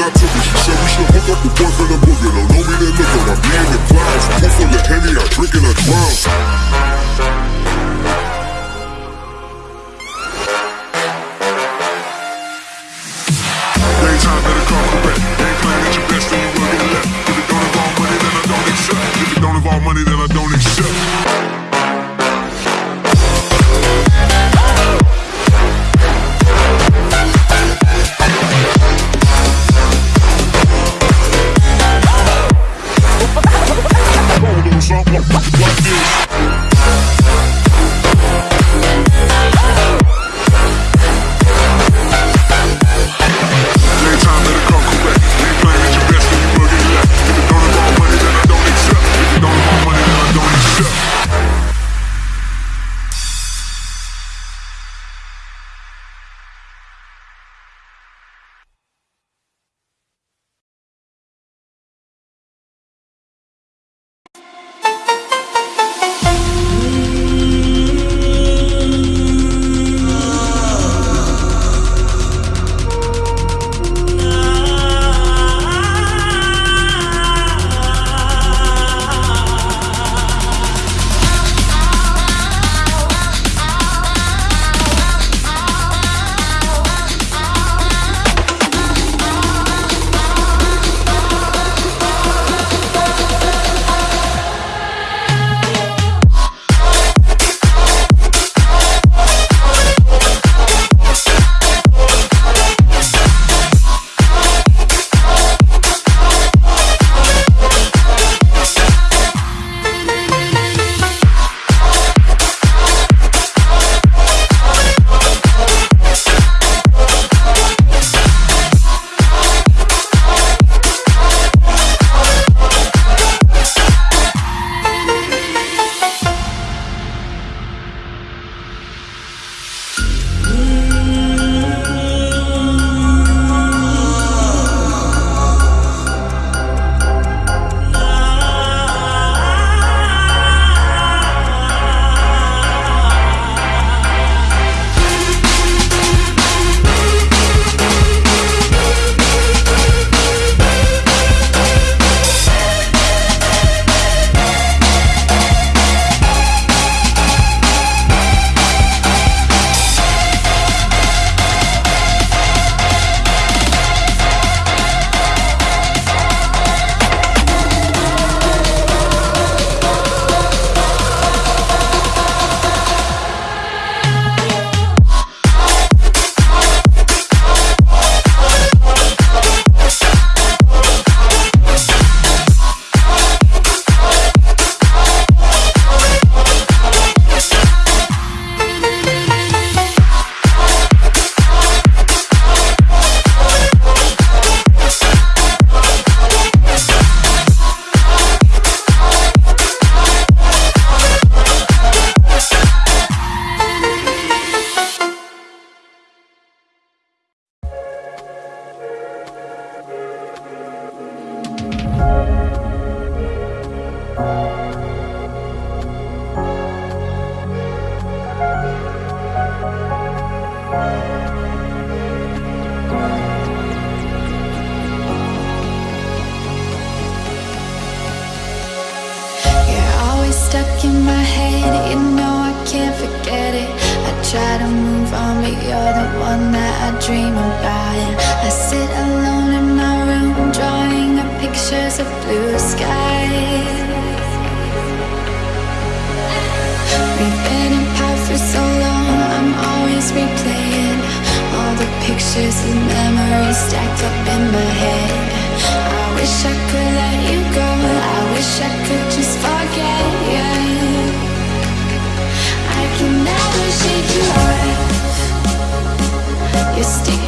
I took it. She said we should hook up the boyfriend, I'm boogie. Don't know me, look I'm being the clouds. Pull full of Henny, I drink and I drown. try to move on, but you're the one that I dream about. I sit alone in my room, drawing up pictures of blue skies. We've been apart for so long, I'm always replaying All the pictures and memories stacked up in my head. I wish I could let you go, I wish I could just forget can never shake you off You're sticking.